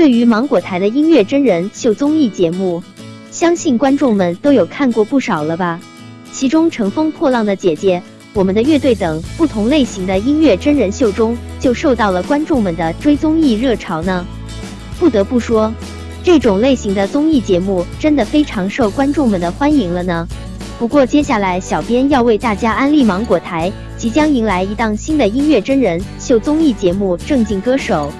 对于芒果台的音乐真人秀综艺节目，相信观众们都有看过不少了吧？其中《乘风破浪的姐姐》、《我们的乐队》等不同类型的音乐真人秀中，就受到了观众们的追综艺热潮呢。不得不说，这种类型的综艺节目真的非常受观众们的欢迎了呢。不过接下来，小编要为大家安利芒果台即将迎来一档新的音乐真人秀综艺节目《正经歌手》。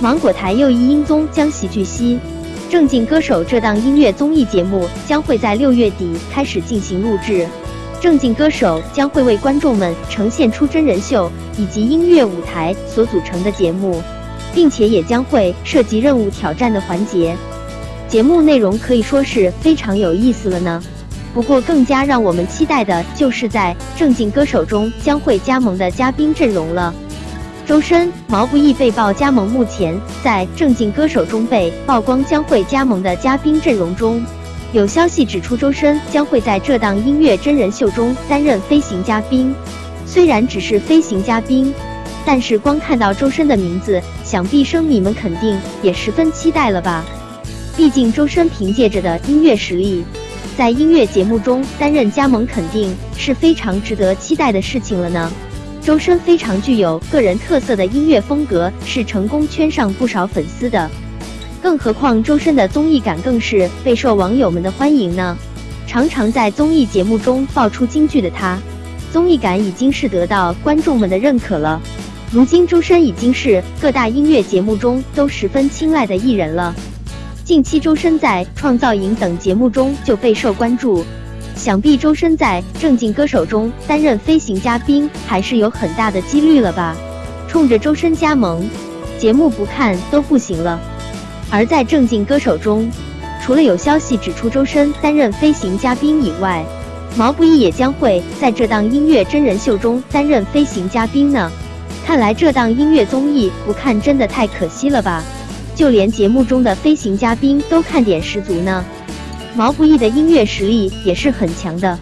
芒果台又一音综将喜剧系《正经歌手》这档音乐综艺节目将会在六月底开始进行录制。《正经歌手》将会为观众们呈现出真人秀以及音乐舞台所组成的节目，并且也将会涉及任务挑战的环节。节目内容可以说是非常有意思了呢。不过，更加让我们期待的就是在《正经歌手》中将会加盟的嘉宾阵容了。周深、毛不易被曝加盟，目前在《正经歌手》中被曝光将会加盟的嘉宾阵容中，有消息指出周深将会在这档音乐真人秀中担任飞行嘉宾。虽然只是飞行嘉宾，但是光看到周深的名字，想必生米们肯定也十分期待了吧？毕竟周深凭借着的音乐实力。在音乐节目中担任加盟，肯定是非常值得期待的事情了呢。周深非常具有个人特色的音乐风格，是成功圈上不少粉丝的。更何况周深的综艺感更是备受网友们的欢迎呢。常常在综艺节目中爆出金句的他，综艺感已经是得到观众们的认可了。如今周深已经是各大音乐节目中都十分青睐的艺人了。近期周深在《创造营》等节目中就备受关注，想必周深在《正经歌手》中担任飞行嘉宾还是有很大的几率了吧？冲着周深加盟，节目不看都不行了。而在《正经歌手》中，除了有消息指出周深担任飞行嘉宾以外，毛不易也将会在这档音乐真人秀中担任飞行嘉宾呢。看来这档音乐综艺不看真的太可惜了吧？就连节目中的飞行嘉宾都看点十足呢。毛不易的音乐实力也是很强的，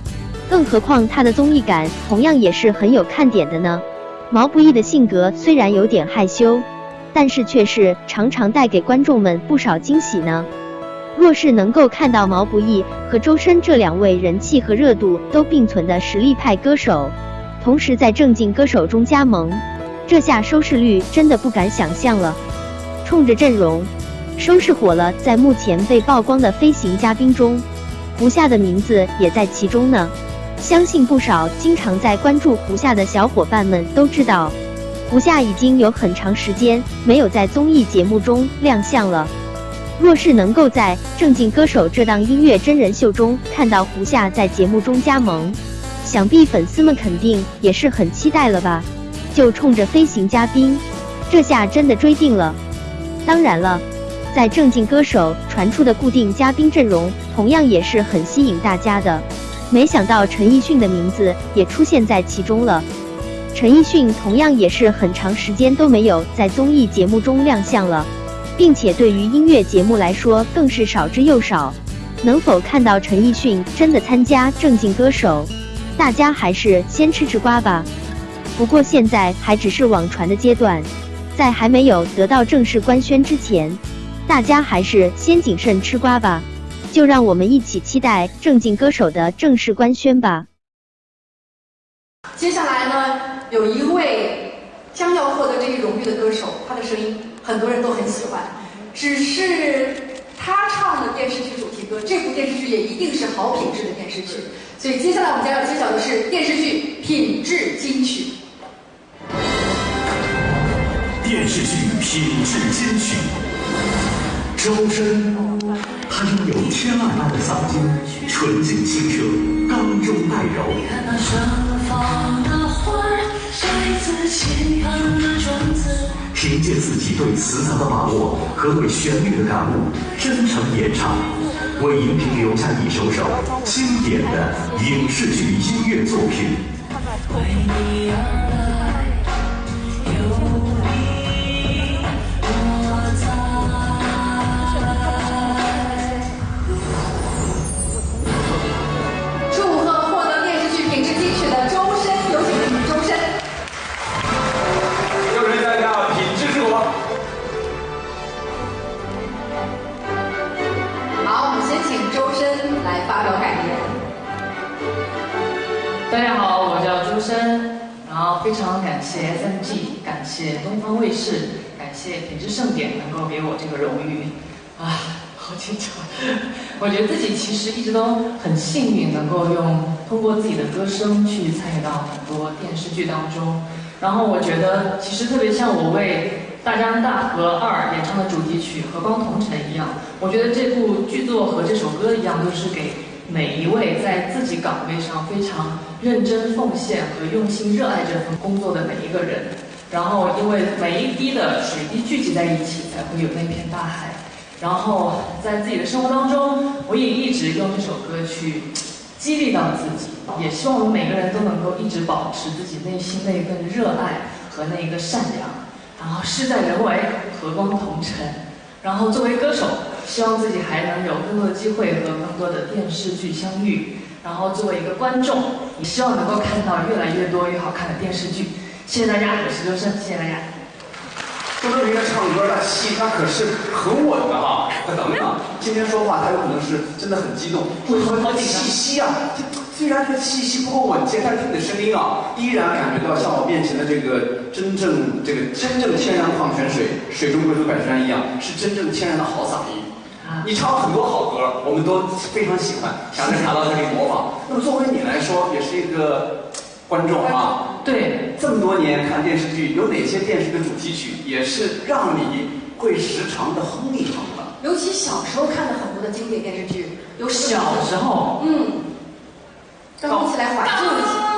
更何况他的综艺感同样也是很有看点的呢。毛不易的性格虽然有点害羞，但是却是常常带给观众们不少惊喜呢。若是能够看到毛不易和周深这两位人气和热度都并存的实力派歌手，同时在正经歌手中加盟，这下收视率真的不敢想象了。冲着阵容，收视火了。在目前被曝光的飞行嘉宾中，胡夏的名字也在其中呢。相信不少经常在关注胡夏的小伙伴们都知道，胡夏已经有很长时间没有在综艺节目中亮相了。若是能够在《正经歌手》这档音乐真人秀中看到胡夏在节目中加盟，想必粉丝们肯定也是很期待了吧？就冲着飞行嘉宾，这下真的追定了。当然了，在正经歌手传出的固定嘉宾阵容，同样也是很吸引大家的。没想到陈奕迅的名字也出现在其中了。陈奕迅同样也是很长时间都没有在综艺节目中亮相了，并且对于音乐节目来说更是少之又少。能否看到陈奕迅真的参加正经歌手，大家还是先吃吃瓜吧。不过现在还只是网传的阶段。在还没有得到正式官宣之前，大家还是先谨慎吃瓜吧。就让我们一起期待正经歌手的正式官宣吧。接下来呢，有一位将要获得这一荣誉的歌手，他的声音很多人都很喜欢，只是他唱的电视剧主题歌，这部电视剧也一定是好品质的电视剧。所以接下来我们将要揭晓的是电视剧品质金曲。电视剧品质金曲，周深，他拥有天籁般的嗓音，纯净清澈，刚中带柔。凭借自己对词藻的把握和对旋律的感悟，真诚演唱，为荧屏留下一首首经典的影视剧音乐作品。为你而感谢 SMG，感谢东方卫视，感谢品质盛典能够给我这个荣誉。啊，好紧张！我觉得自己其实一直都很幸运，能够用通过自己的歌声去参与到很多电视剧当中。然后我觉得，其实特别像我为《大江大河二》演唱的主题曲《和光同尘》一样，我觉得这部剧作和这首歌一样，都是给。每一位在自己岗位上非常认真奉献和用心热爱这份工作的每一个人，然后因为每一滴的水滴聚集在一起，才会有那片大海。然后在自己的生活当中，我也一直用这首歌去激励到自己，也希望我们每个人都能够一直保持自己内心那一份热爱和那一个善良。然后事在人为，和光同尘。然后作为歌手。希望自己还能有更多的机会和更多的电视剧相遇，然后作为一个观众，也希望能够看到越来越多越好看的电视剧。谢谢大家，我是周深，谢谢大家。周深，人家唱歌那气他可是很稳的哈。等等，今天说话他有可能是真的很激动，为什么气息啊？虽然这个气息不够稳健，但是你的声音啊，依然感觉到像我面前的这个真正这个真正天然矿泉水，水中贵族百山一样，是真正天然的好嗓音。你唱了很多好歌，我们都非常喜欢，想着查到这里模仿。那么作为你来说，也是一个观众啊。对，这么多年看电视剧，有哪些电视的主题曲也是让你会时常的哼一哼的？尤其小时候看的很多的经典电视剧，有小时候，嗯，让我们一起来怀旧一下。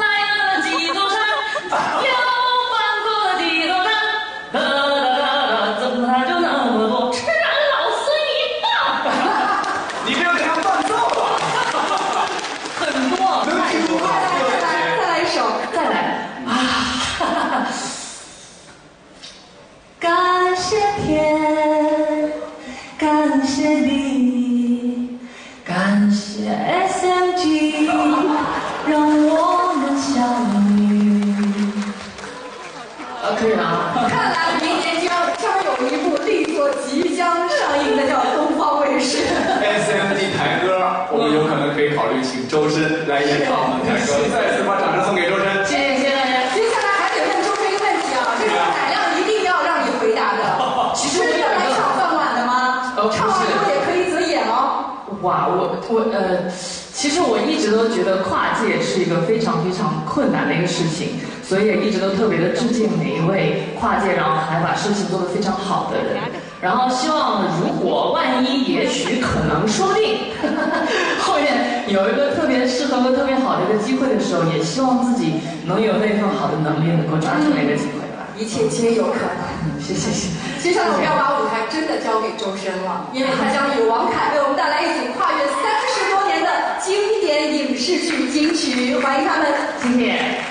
周深来演唱我们的歌，再次把掌声送给周深。谢谢大家。接下来还得问周深一个问题啊，这个海量一定要让你回答的。其实我是来抢饭碗的吗？唱完歌也可以择演哦。哇，我我呃，其实我一直都觉得跨界是一个非常非常困难的一个事情，所以也一直都特别的致敬每一位跨界，然后还把事情做得非常好的人。然后希望，如果万一，也许，可能，说不定，后面有一个特别适合和特别好的一个机会的时候，也希望自己能有那份好的能力，能够抓住那个机会吧。一切皆有可能。嗯，谢谢谢。接下来我们要把舞台真的交给周深了，因为他将与王凯为我们带来一组跨越典影视剧金曲，欢迎他们，谢谢。